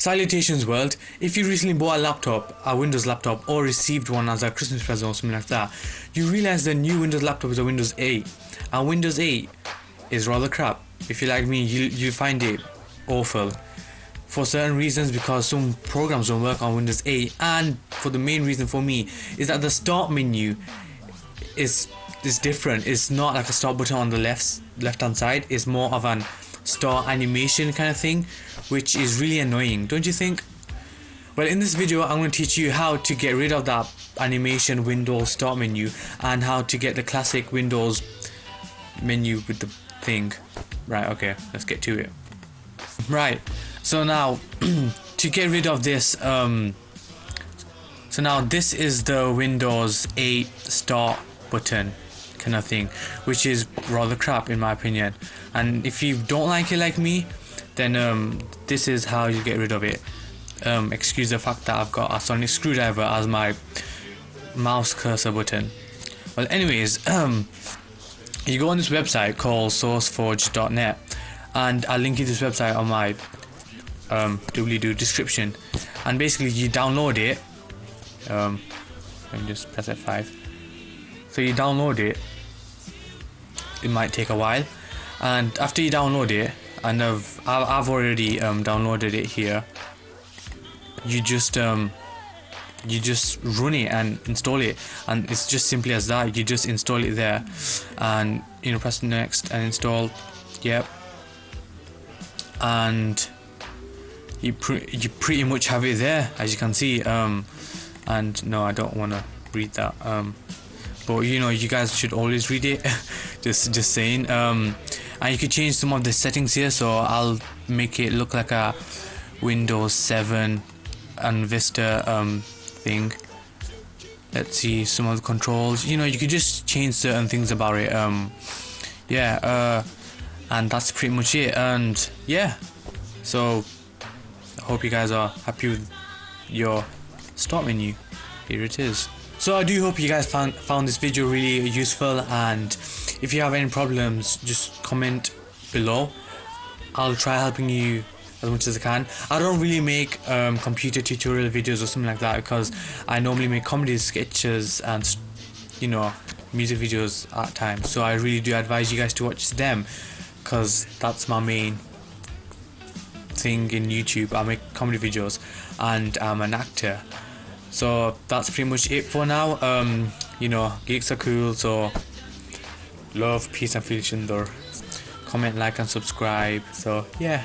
Salutations world, if you recently bought a laptop, a Windows laptop or received one as a Christmas present or something like that, you realize the new Windows laptop is a Windows 8 and Windows 8 is rather crap. If you like me, you, you find it awful for certain reasons because some programs don't work on Windows 8 and for the main reason for me is that the start menu is is different. It's not like a start button on the left left hand side, it's more of an start animation kind of thing which is really annoying don't you think? Well in this video I'm going to teach you how to get rid of that animation Windows start menu and how to get the classic Windows menu with the thing. Right okay let's get to it. Right so now to get rid of this um so now this is the Windows 8 start button kind of thing which is rather crap in my opinion. And if you don't like it like me then um, this is how you get rid of it. Um, excuse the fact that I've got a sonic screwdriver as my mouse cursor button. Well anyways um, you go on this website called sourceforge.net and I'll link you this website on my um, doobly-doo description. And basically you download it. Um, let me just press F5 so you download it. It might take a while. And after you download it and I've I've already um, downloaded it here. You just um, you just run it and install it. And it's just simply as that. You just install it there. And you know press next and install. Yep. And you, pre you pretty much have it there as you can see. Um, and no I don't want to read that. Um, but you know you guys should always read it. Just just saying. Um, and you can change some of the settings here so I'll make it look like a Windows 7 and Vista um, thing. Let's see some of the controls. You know you could just change certain things about it um, yeah uh, and that's pretty much it and yeah. So I hope you guys are happy with your start menu. Here it is so I do hope you guys found found this video really useful and if you have any problems just comment below. I'll try helping you as much as I can. I don't really make um, computer tutorial videos or something like that because I normally make comedy sketches and you know music videos at times. So I really do advise you guys to watch them because that's my main thing in YouTube. I make comedy videos and I'm an actor so that's pretty much it for now. Um you know geeks are cool so love peace and feel comment like and subscribe. So yeah